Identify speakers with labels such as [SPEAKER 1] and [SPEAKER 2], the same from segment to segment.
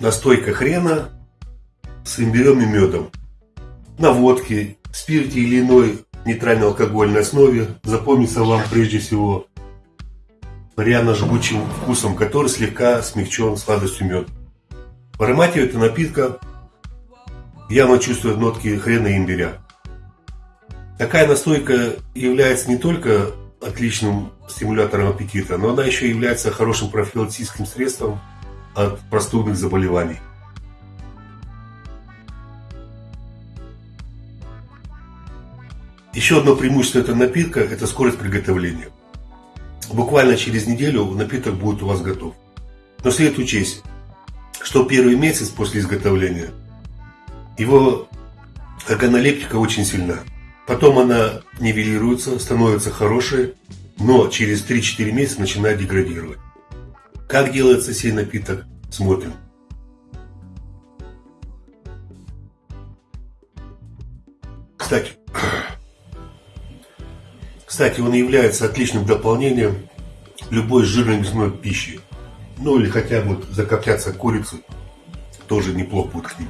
[SPEAKER 1] настойка хрена с имбирем и медом. На водке, спирте или иной нейтрально-алкогольной основе запомнится вам прежде всего пряно-жгучим вкусом, который слегка смягчен сладостью меда. В аромате этого напитка явно чувствуют нотки хрена и имбиря. Такая настойка является не только отличным стимулятором аппетита, но она еще является хорошим профилактическим средством от простудных заболеваний. Еще одно преимущество этого напитка – это скорость приготовления. Буквально через неделю напиток будет у вас готов. Но следует учесть, что первый месяц после изготовления его органолептика очень сильна. Потом она нивелируется, становится хорошей, но через 3-4 месяца начинает деградировать. Как делается сей напиток, смотрим. Кстати, кстати, он является отличным дополнением любой жирной мясной пищи. Ну или хотя бы закопляться курицей тоже неплохо будет к ним.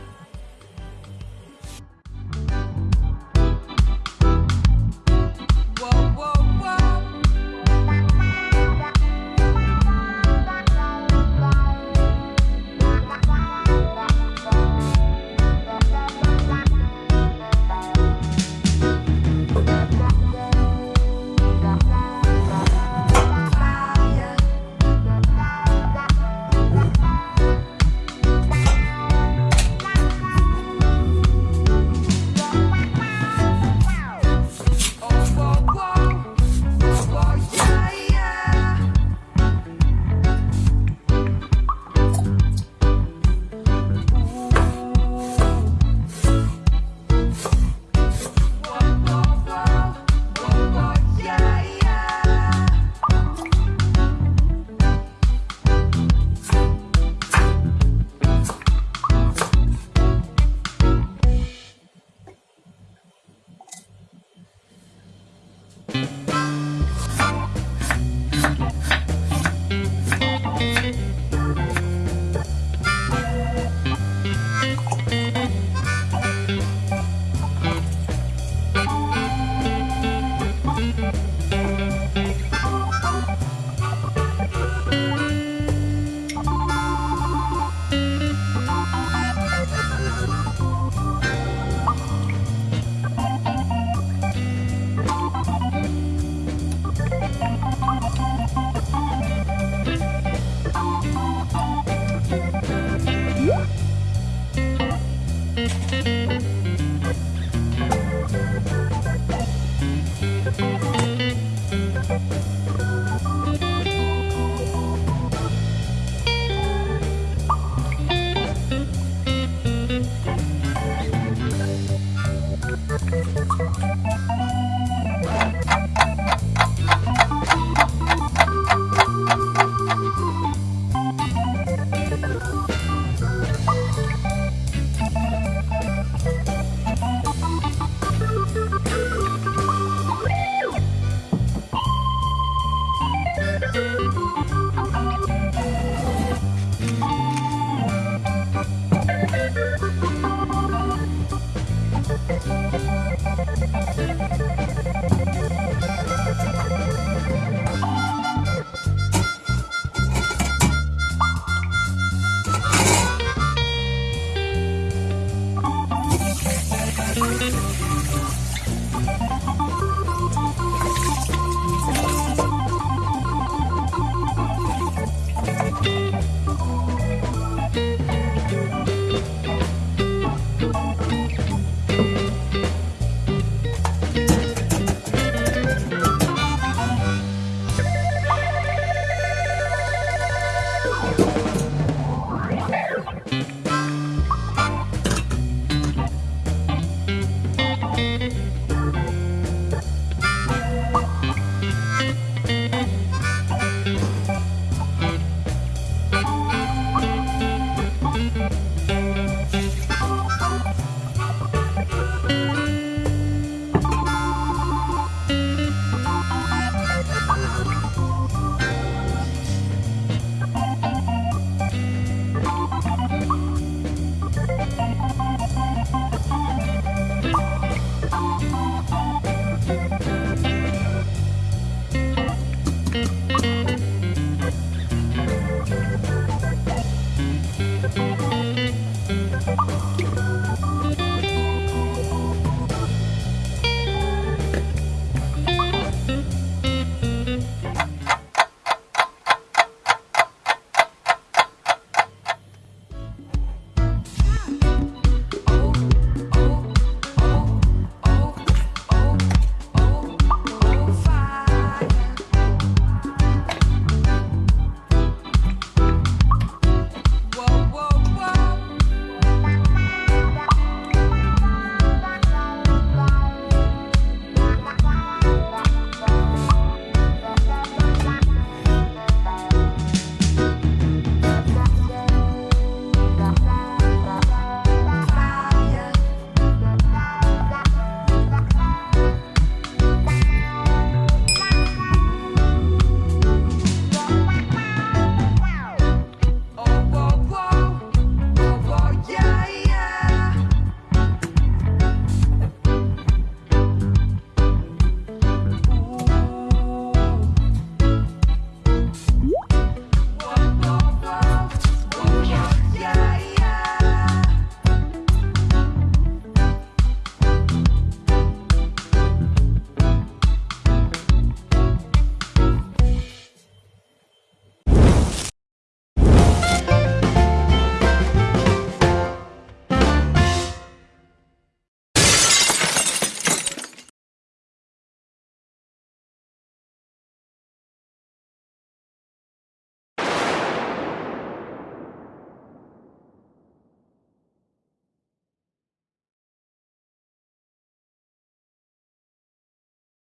[SPEAKER 2] Bye.